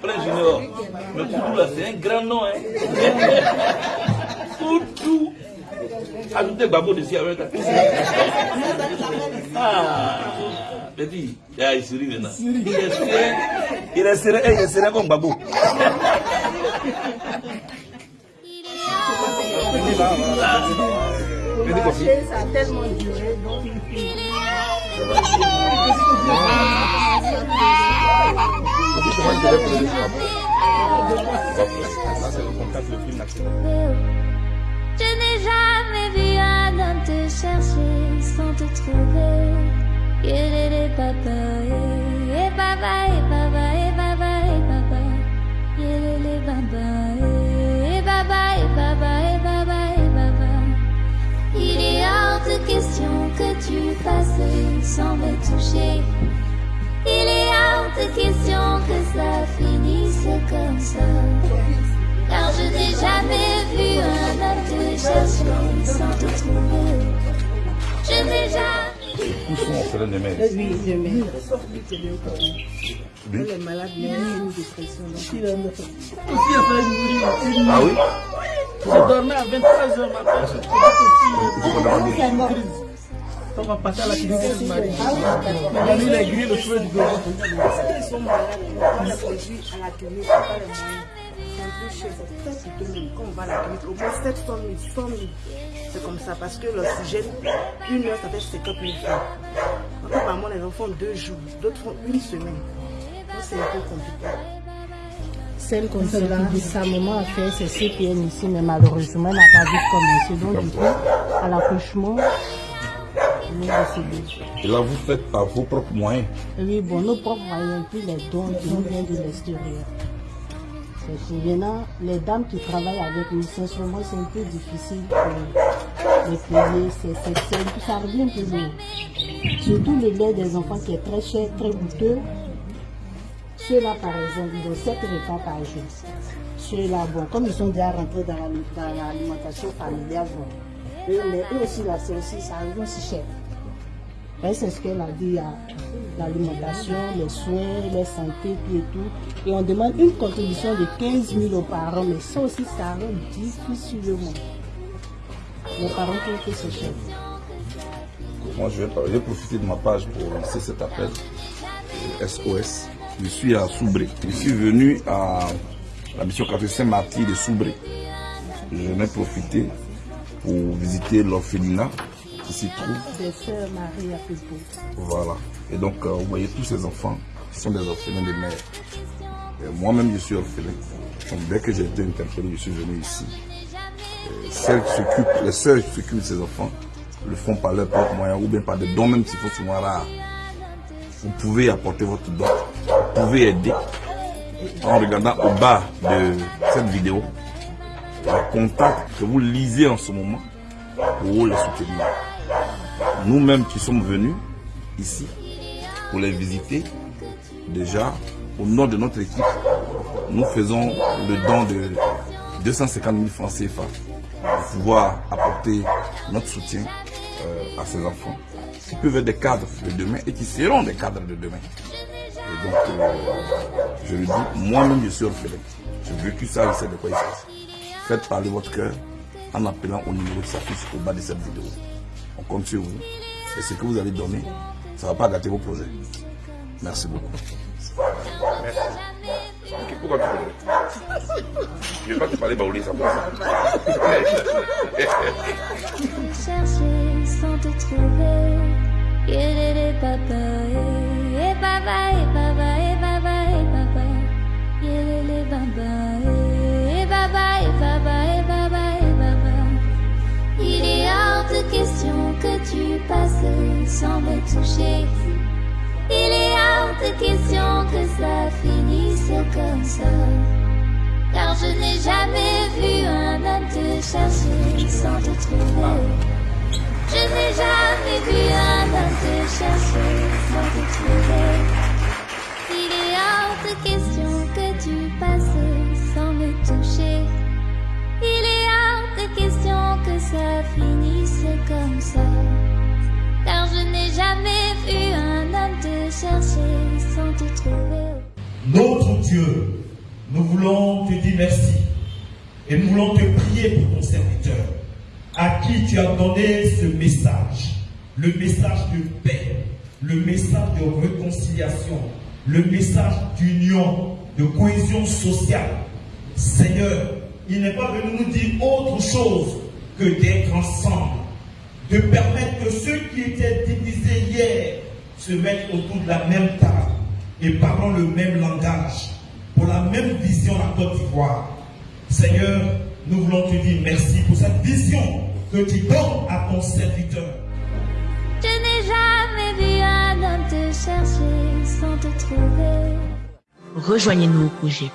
Plein junior. Mais Koudou là, c'est un grand nom. Hein. Koudou. Ajoutez Babo dessus avec ta Ah, petit, ah, il sourit maintenant. Il est serein, il est serein, il est serein comme Babo. Ça a tellement duré, donc Je n'ai jamais vu un homme te chercher sans te trouver. Yélélé papa, et baba, que tu passes sans me toucher. Il est hors de question que ça finisse comme ça. Car je n'ai jamais vu un homme te chercher sans te trouver. Je n'ai jamais Où sont orphelins de mère Oui, je mets. Elle est malade, mais elle a une dépression. donc. Ah oui? Je dormais à 23h matin. Il faut demander. On va passer à la clinique du mari. La nuit, il a grillé le cheveu du gouvernement. Ils sont malades, on les conduit à la clinique, c'est pas les moyens. C'est un peu cher, c'est très coûteux même. Quand on va à la clinique, au moins 700 000, 100 000. C'est comme ça, parce que l'oxygène, une heure, ça fait 50 000 francs. Donc, apparemment, les enfants font deux jours, d'autres font une semaine. Donc, c'est un peu compliqué. Celle comme cela, sa maman a fait ses CPN ici, mais malheureusement, elle n'a pas vite commencé. Donc, du coup, à l'accouchement, nous. Et là, vous faites par vos propres moyens. Oui, bon, nos propres moyens, puis les dons qui nous viennent de l'extérieur. Maintenant, les dames qui travaillent avec nous, sincèrement, c'est un peu difficile pour les payer. Peu- ça revient toujours. Surtout le lait des enfants qui est très cher, très coûteux. Ceux-là, par exemple, ils ont 7 repas par jour. Ceux-là, bon, comme ils sont déjà rentrés dans, la- dans l'alimentation familiale, bon, eux, eux aussi, là, c'est aussi, ça revient aussi cher. C'est ce qu'elle a dit, l'alimentation, les soins, la santé, et tout. Et on demande une contribution de 15 000 aux parents, mais ça aussi, ça rend difficilement. Les parents trouvent que c'est cher. Moi, je vais, profiter de ma page pour lancer cet appel SOS. Je suis à Soubré. Je suis venu à la mission 4 Saint-Martyr de Soubré. Je n'ai profité pour visiter l'orphelinat qui s'y trouve. Des sœurs Marie à Pipo. Voilà. Et donc, euh, vous voyez tous ces enfants sont des orphelins de mère. Moi-même, je suis orphelin. Donc, dès que j'ai été interpellé, je suis venu ici. Celles qui s'occupent, les sœurs qui s'occupent de ces enfants le font par leurs propres moyens ou bien par des dons, même s'ils font souvent rares. Vous pouvez apporter votre don. Vous pouvez aider en regardant au bas de cette vidéo le contact que vous lisez en ce moment pour les soutenir nous-mêmes qui sommes venus ici pour les visiter, déjà, au nom de notre équipe, nous faisons le don de 250 000 francs CFA pour pouvoir apporter notre soutien euh, à ces enfants qui peuvent être des cadres de demain et qui seront des cadres de demain. Et donc, euh, je le dis, moi-même, je suis orphelin. J'ai vécu ça, je sais de quoi il s'agit. Faites parler votre cœur en appelant au numéro qui s'affiche au bas de cette vidéo. On compte sur vous. Et ce que vous allez donner, ça ne va pas gâter vos projets. Merci beaucoup. Merci. Pourquoi tu Je ne vais pas te parler baoulé, ça chercher sans te trouver. Yélélé papa, et baba, et baba, sans me toucher. Il est hors de question que ça finisse comme ça. Car je n'ai jamais vu un homme te chercher sans te trouver. Je n'ai jamais vu un homme te chercher sans Notre Dieu, nous voulons te dire merci. Et nous voulons te prier pour ton serviteur, à qui tu as donné ce message, le message de paix, le message de réconciliation, le message d'union, de cohésion sociale. Seigneur, il n'est pas venu nous dire autre chose que d'être ensemble, de permettre que ceux qui étaient divisés hier se mettent autour de la même table et parlent le même langage, pour la même vision à Côte d'Ivoire. Seigneur, nous voulons te dire merci pour cette vision que tu donnes à ton serviteur. Je n'ai jamais vu un homme te chercher sans te trouver. Rejoignez-nous au projet